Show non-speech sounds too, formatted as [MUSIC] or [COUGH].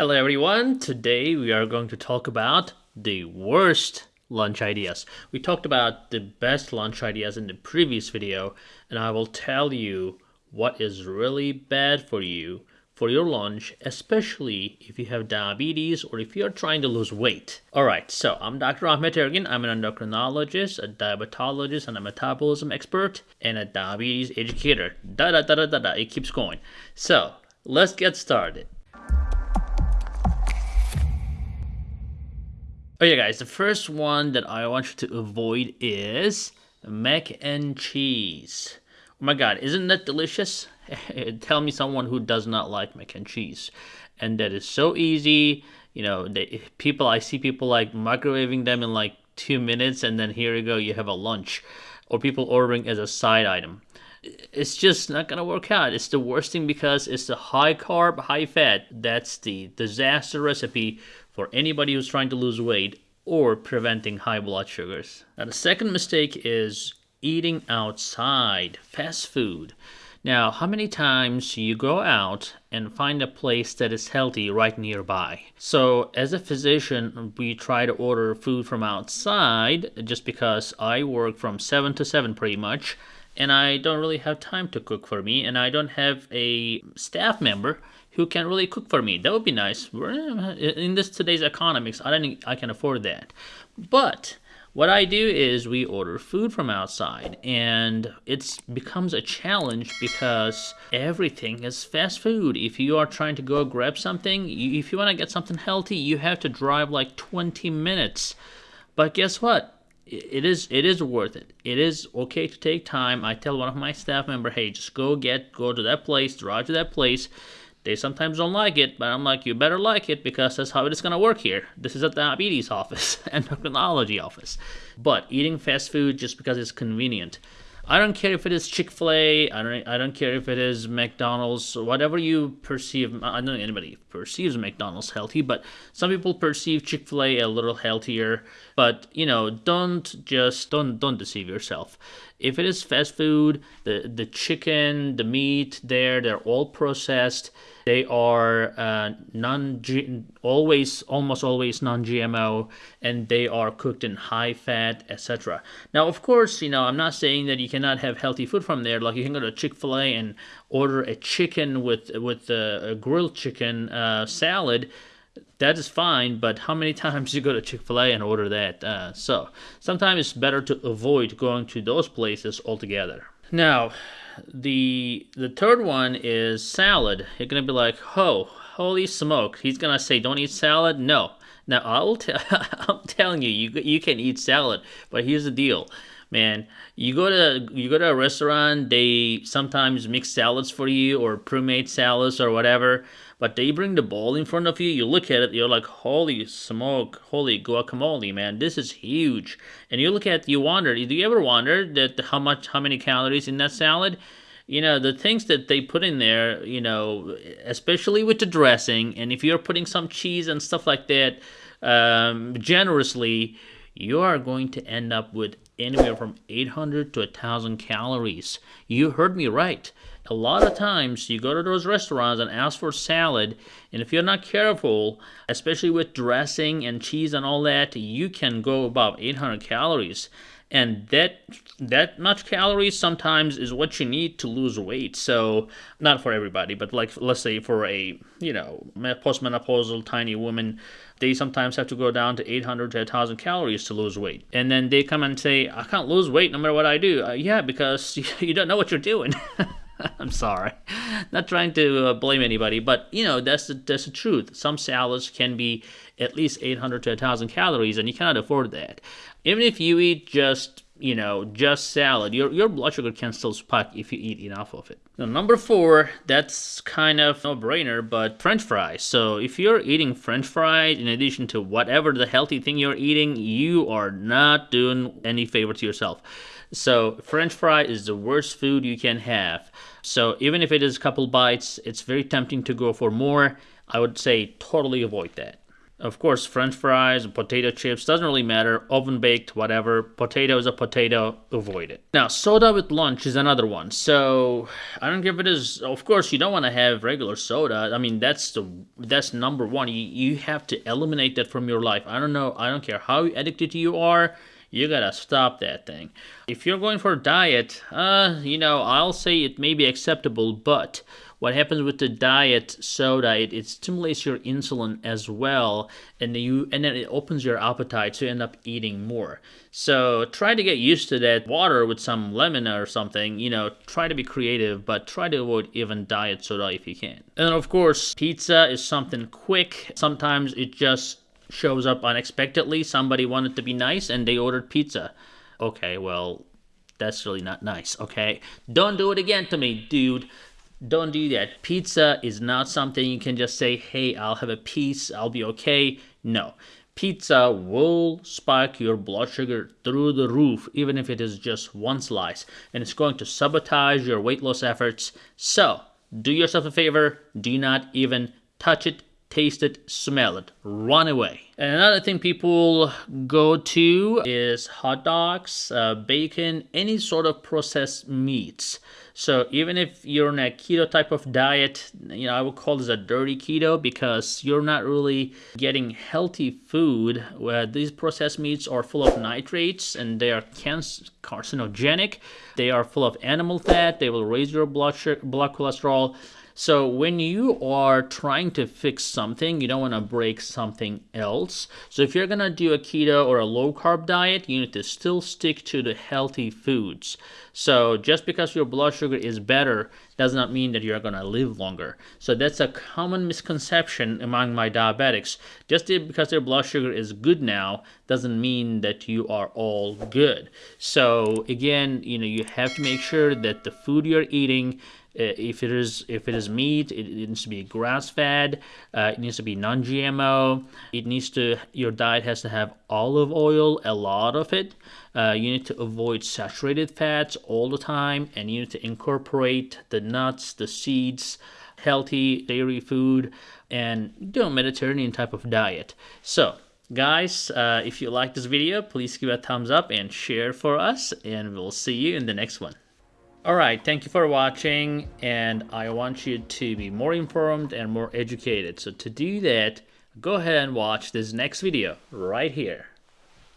Hello everyone, today we are going to talk about the worst lunch ideas. We talked about the best lunch ideas in the previous video and I will tell you what is really bad for you for your lunch, especially if you have diabetes or if you're trying to lose weight. Alright, so I'm Dr. Ahmet Ergin. I'm an endocrinologist, a diabetologist, and a metabolism expert, and a diabetes educator. Da da da da da da, it keeps going. So, let's get started. Okay guys, the first one that I want you to avoid is mac and cheese. Oh my god, isn't that delicious? [LAUGHS] Tell me someone who does not like mac and cheese. And that is so easy. You know, they, people, I see people like microwaving them in like two minutes and then here you go, you have a lunch. Or people ordering as a side item. It's just not gonna work out. It's the worst thing because it's the high carb, high fat. That's the disaster recipe for anybody who's trying to lose weight or preventing high blood sugars. Now, the second mistake is eating outside, fast food. Now, how many times you go out and find a place that is healthy right nearby? So, as a physician, we try to order food from outside just because I work from 7 to 7 pretty much, and I don't really have time to cook for me, and I don't have a staff member who can really cook for me. That would be nice. Uh, in this today's economics, I don't I can afford that. But what I do is we order food from outside and it becomes a challenge because everything is fast food. If you are trying to go grab something, if you want to get something healthy, you have to drive like 20 minutes. But guess what? It is it is worth it. It is okay to take time. I tell one of my staff member, "Hey, just go get go to that place, drive to that place." They sometimes don't like it, but I'm like, you better like it because that's how it is going to work here. This is a diabetes office, [LAUGHS] and endocrinology office. But eating fast food just because it's convenient. I don't care if it is Chick Fil A. I don't. I don't care if it is McDonald's. Whatever you perceive. I don't know anybody perceives McDonald's healthy, but some people perceive Chick Fil A a little healthier. But you know, don't just don't don't deceive yourself. If it is fast food, the the chicken, the meat there, they're all processed they are uh, non always almost always non-GMO, and they are cooked in high fat, etc. Now, of course, you know I'm not saying that you cannot have healthy food from there. Like you can go to Chick Fil A and order a chicken with with a, a grilled chicken uh, salad that is fine, but how many times [LAUGHS] you go to Chick fil A and order that? Uh, so sometimes it's better to avoid going to those places altogether. Now, the the third one is salad. You're gonna be like, oh, holy smoke! He's gonna say, don't eat salad. No. Now I'll t- [LAUGHS] I'm telling you, you you can eat salad, but here's the deal, man. You go to you go to a restaurant, they sometimes mix salads for you or pre-made salads or whatever. But they bring the bowl in front of you, you look at it, you're like, holy smoke, holy guacamole, man, this is huge. And you look at, you wonder, do you ever wonder that how much, how many calories in that salad? You know, the things that they put in there, you know, especially with the dressing, and if you're putting some cheese and stuff like that um, generously, you are going to end up with anywhere from 800 to 1000 calories. You heard me right a lot of times you go to those restaurants and ask for salad, and if you're not careful, especially with dressing and cheese and all that, you can go about 800 calories. And that that much calories sometimes is what you need to lose weight. So not for everybody, but like let's say for a you know postmenopausal tiny woman, they sometimes have to go down to 800 to 1000 calories to lose weight. And then they come and say, I can't lose weight no matter what I do. Uh, yeah, because [LAUGHS] you don't know what you're doing. [LAUGHS] [LAUGHS] I'm sorry. Not trying to uh, blame anybody, but you know, that's the, that's the truth. Some salads can be at least 800 to 1000 calories and you cannot afford that. Even if you eat just, you know, just salad, your your blood sugar can still spike if you eat enough of it. Now, number 4, that's kind of no-brainer, but french fries. So, if you're eating french fries in addition to whatever the healthy thing you're eating, you are not doing any favor to yourself. So French fry is the worst food you can have. So even if it is a couple bites, it's very tempting to go for more. I would say totally avoid that. Of course, french fries, potato chips, doesn't really matter. Oven baked, whatever. Potato is a potato, avoid it. Now, soda with lunch is another one. So, I don't give it as, of course, you don't want to have regular soda. I mean, that's the that's number one. You, you have to eliminate that from your life. I don't know, I don't care how addicted you are you gotta stop that thing. If you're going for a diet, uh, you know, I'll say it may be acceptable, but what happens with the diet soda, it, it stimulates your insulin as well, and you and then it opens your appetite to end up eating more. So try to get used to that water with some lemon or something. You know, try to be creative, but try to avoid even diet soda if you can. And of course, pizza is something quick. Sometimes it just shows up unexpectedly. Somebody wanted to be nice and they ordered pizza. Okay, well, that's really not nice, okay? Don't do it again to me, dude. Don't do that. Pizza is not something you can just say, hey, I'll have a piece, I'll be okay. No. Pizza will spike your blood sugar through the roof, even if it is just one slice, and it's going to sabotage your weight loss efforts. So, do yourself a favor, do not even touch it, taste it, smell it, run away. And another thing people go to is hot dogs, uh, bacon, any sort of processed meats. So even if you're on a keto type of diet, you know, I would call this a dirty keto because you're not really getting healthy food where these processed meats are full of nitrates and they are carcinogenic. They are full of animal fat. They will raise your blood, blood cholesterol. So when you are trying to fix something, you don't want to break something else. So if you're going to do a keto or a low carb diet, you need to still stick to the healthy foods. So just because your blood sugar is better does not mean that you're going to live longer. So that's a common misconception among my diabetics. Just because their blood sugar is good now doesn't mean that you are all good. So again, you know, you have to make sure that the food you're eating if it is if it is meat, it, it needs to be grass fed. Uh, it needs to be non GMO. It needs to your diet has to have olive oil, a lot of it. Uh, you need to avoid saturated fats all the time, and you need to incorporate the nuts, the seeds, healthy dairy food, and do a Mediterranean type of diet. So guys uh, if you like this video please give a thumbs up and share for us and we'll see you in the next one Alright, thank you for watching, and I want you to be more informed and more educated. So to do that, go ahead and watch this next video right here.